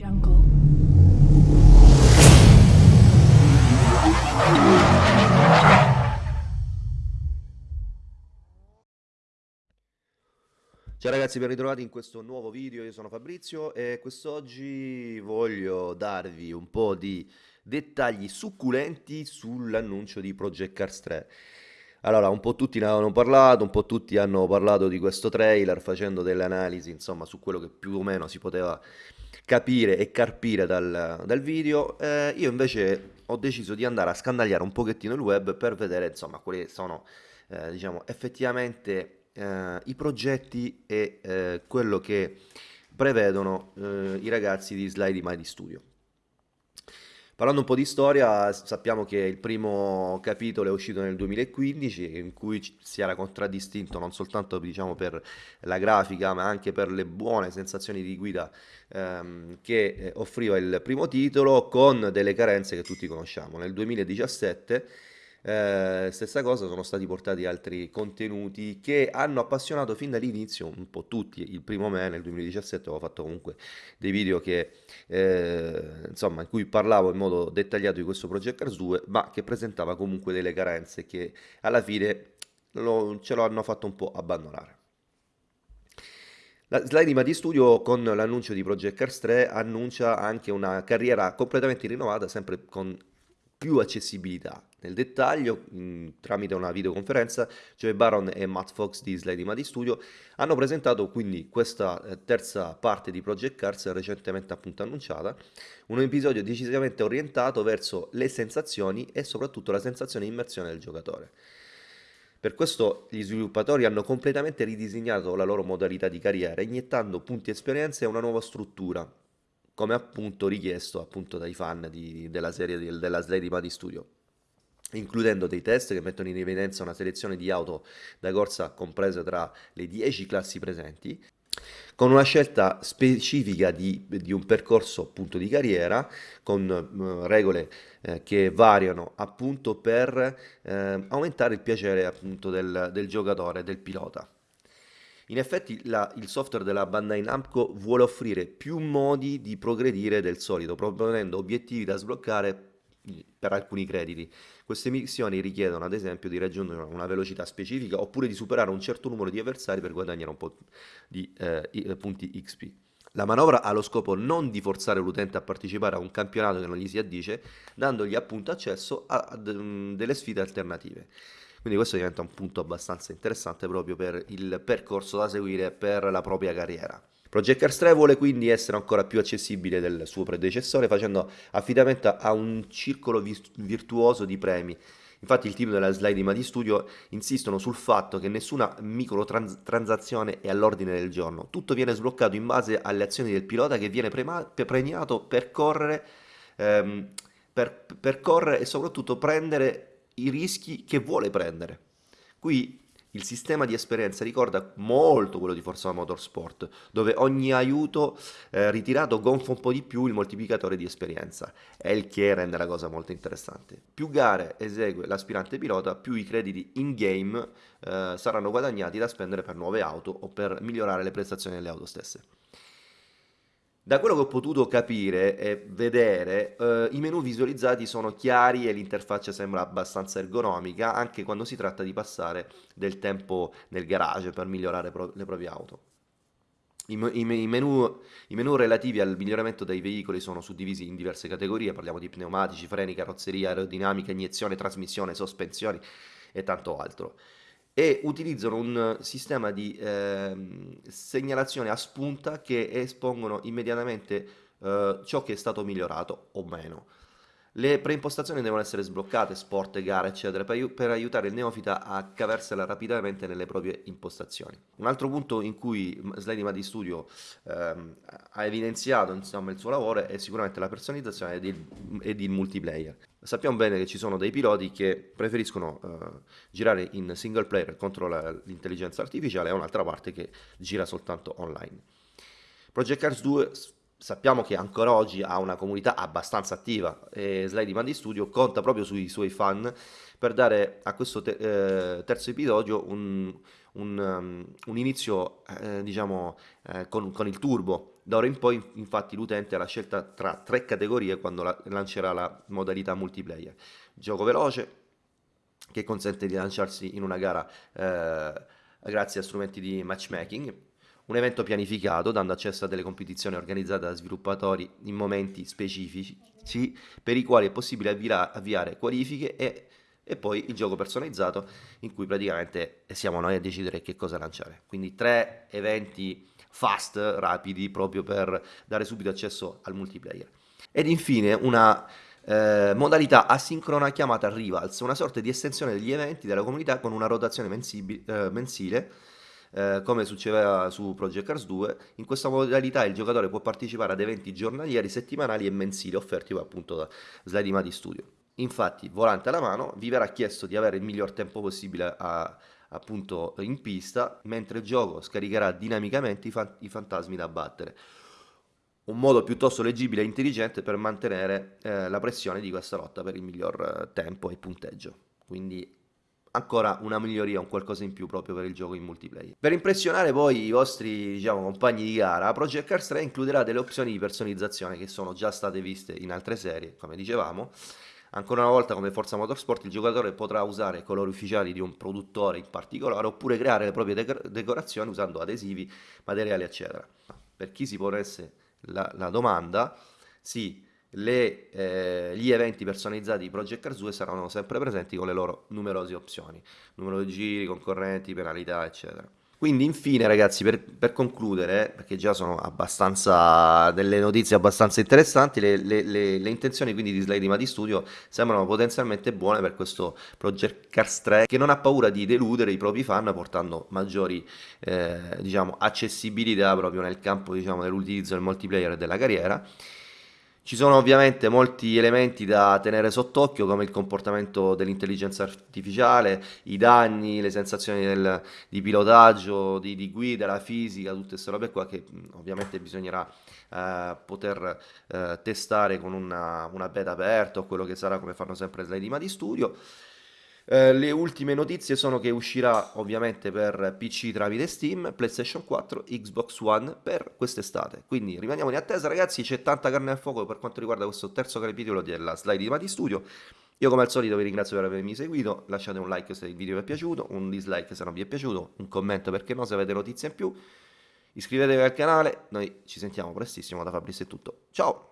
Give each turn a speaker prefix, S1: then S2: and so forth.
S1: Ciao ragazzi, ben ritrovati in questo nuovo video, io sono Fabrizio e quest'oggi voglio darvi un po' di dettagli succulenti sull'annuncio di Project Cars 3. Allora, un po' tutti ne avevano parlato, un po' tutti hanno parlato di questo trailer facendo delle analisi, insomma, su quello che più o meno si poteva capire e carpire dal, dal video. Eh, io invece ho deciso di andare a scandagliare un pochettino il web per vedere, insomma, quali sono, eh, diciamo, effettivamente eh, i progetti e eh, quello che prevedono eh, i ragazzi di Slide Mighty Studio. Parlando un po' di storia, sappiamo che il primo capitolo è uscito nel 2015 in cui si era contraddistinto non soltanto diciamo, per la grafica ma anche per le buone sensazioni di guida ehm, che eh, offriva il primo titolo con delle carenze che tutti conosciamo. Nel 2017 eh, stessa cosa, sono stati portati altri contenuti che hanno appassionato fin dall'inizio un po' tutti. Il primo me nel 2017 avevo fatto comunque dei video che, eh, insomma, in cui parlavo in modo dettagliato di questo Project Cars 2, ma che presentava comunque delle carenze che alla fine lo, ce lo hanno fatto un po' abbandonare. La Slide di Studio con l'annuncio di Project Cars 3 annuncia anche una carriera completamente rinnovata, sempre con più accessibilità. Nel dettaglio, mh, tramite una videoconferenza, Joe Baron e Matt Fox di Slide Madi Studio hanno presentato quindi questa eh, terza parte di Project Cars recentemente appunto annunciata, un episodio decisamente orientato verso le sensazioni e soprattutto la sensazione di immersione del giocatore. Per questo gli sviluppatori hanno completamente ridisegnato la loro modalità di carriera, iniettando punti esperienza e una nuova struttura, come appunto richiesto appunto dai fan di, della serie di, della Slade Party Studio includendo dei test che mettono in evidenza una selezione di auto da corsa comprese tra le 10 classi presenti, con una scelta specifica di, di un percorso appunto di carriera, con uh, regole eh, che variano appunto per eh, aumentare il piacere appunto del, del giocatore, del pilota. In effetti la, il software della Bandai Namco vuole offrire più modi di progredire del solito, proponendo obiettivi da sbloccare per alcuni crediti. Queste missioni richiedono ad esempio di raggiungere una velocità specifica oppure di superare un certo numero di avversari per guadagnare un po' di eh, punti XP. La manovra ha lo scopo non di forzare l'utente a partecipare a un campionato che non gli si addice, dandogli appunto accesso a, a delle sfide alternative. Quindi questo diventa un punto abbastanza interessante proprio per il percorso da seguire per la propria carriera. Project Cars 3 vuole quindi essere ancora più accessibile del suo predecessore facendo affidamento a un circolo virtuoso di premi. Infatti il team della Slide Madi Studio insistono sul fatto che nessuna microtransazione è all'ordine del giorno, tutto viene sbloccato in base alle azioni del pilota che viene premiato per correre, ehm, per, per correre e soprattutto prendere i rischi che vuole prendere. Qui il sistema di esperienza ricorda molto quello di Forza Motorsport, dove ogni aiuto eh, ritirato gonfa un po' di più il moltiplicatore di esperienza, è il che rende la cosa molto interessante. Più gare esegue l'aspirante pilota, più i crediti in-game eh, saranno guadagnati da spendere per nuove auto o per migliorare le prestazioni delle auto stesse. Da quello che ho potuto capire e vedere, eh, i menu visualizzati sono chiari e l'interfaccia sembra abbastanza ergonomica anche quando si tratta di passare del tempo nel garage per migliorare pro le proprie auto. I, i, i, menu, I, menu, relativi al miglioramento dei veicoli sono suddivisi in diverse categorie, parliamo di pneumatici, freni, carrozzeria, aerodinamica, iniezione, trasmissione, sospensioni e tanto altro e utilizzano un sistema di eh, segnalazione a spunta che espongono immediatamente eh, ciò che è stato migliorato o meno. Le preimpostazioni devono essere sbloccate, sport, gare, eccetera, per, per, aiutare il neofita a cavarsela rapidamente nelle proprie impostazioni. Un altro punto in cui Sliding Madi Studio ehm, ha evidenziato insomma, il suo lavoro è sicuramente la personalizzazione ed il, il multiplayer. Sappiamo bene che ci sono dei piloti che preferiscono eh, girare in single player contro l'intelligenza artificiale e un'altra parte che gira soltanto online. Project Cars 2 sappiamo che ancora oggi ha una comunità abbastanza attiva e Slide Mandi Studio conta proprio sui suoi fan per dare a questo te eh, terzo episodio un, un, um, un inizio eh, diciamo eh, con, con, il turbo. Da ora in poi infatti l'utente ha la scelta tra tre categorie quando la, lancerà la modalità multiplayer. Gioco veloce che consente di lanciarsi in una gara eh, grazie a strumenti di matchmaking un evento pianificato dando accesso a delle competizioni organizzate da sviluppatori in momenti specifici per i quali è possibile avviare, qualifiche e, e, poi il gioco personalizzato in cui praticamente siamo noi a decidere che cosa lanciare. Quindi tre eventi fast, rapidi, proprio per dare subito accesso al multiplayer. Ed infine una eh, modalità asincrona chiamata Rivals, una sorta di estensione degli eventi della comunità con una rotazione eh, mensile eh, come succedeva su Project Cars 2, in questa modalità il giocatore può partecipare ad eventi giornalieri, settimanali e mensili offerti appunto da Slide Madi Studio. Infatti, volante alla mano, vi verrà chiesto di avere il miglior tempo possibile a, appunto in pista, mentre il gioco scaricherà dinamicamente i, fan i fantasmi da battere un modo piuttosto leggibile e intelligente per mantenere eh, la pressione di questa lotta per il miglior eh, tempo e punteggio. Quindi ancora una miglioria, un qualcosa in più proprio per il gioco in multiplayer. Per impressionare poi i vostri diciamo, compagni di gara, Project Cars 3 includerà delle opzioni di personalizzazione che sono già state viste in altre serie, come dicevamo. Ancora una volta come Forza Motorsport il giocatore potrà usare colori ufficiali di un produttore in particolare oppure creare le proprie decorazioni usando adesivi, materiali eccetera. Per chi si ponesse la, la domanda, sì, le, eh, gli eventi personalizzati di Project Cars 2 saranno sempre presenti con le loro numerose opzioni, numero di giri, concorrenti, penalità, eccetera. Quindi infine ragazzi, per, per concludere, perché già sono abbastanza delle notizie abbastanza interessanti, le, le, le, le intenzioni quindi di Slide Madi Studio sembrano potenzialmente buone per questo Project Cars 3 che non ha paura di deludere i propri fan portando maggiori eh, diciamo, accessibilità proprio nel campo diciamo, dell'utilizzo del multiplayer e della carriera ci sono ovviamente molti elementi da tenere sott'occhio come il comportamento dell'intelligenza artificiale, i danni, le sensazioni del, di pilotaggio, di, di, guida, la fisica, tutte queste robe qua che ovviamente bisognerà eh, poter eh, testare con una, una beta aperta o quello che sarà come fanno sempre Slide di Studio. Eh, le ultime notizie sono che uscirà ovviamente per PC tramite Steam, PlayStation 4, Xbox One per quest'estate. Quindi rimaniamo in attesa ragazzi, c'è tanta carne al fuoco per quanto riguarda questo terzo capitolo della slide di Mati Studio. Io come al solito vi ringrazio per avermi seguito, lasciate un like se il video vi è piaciuto, un dislike se non vi è piaciuto, un commento perché no se avete notizie in più. Iscrivetevi al canale, noi ci sentiamo prestissimo, da Fabrizio è tutto. Ciao!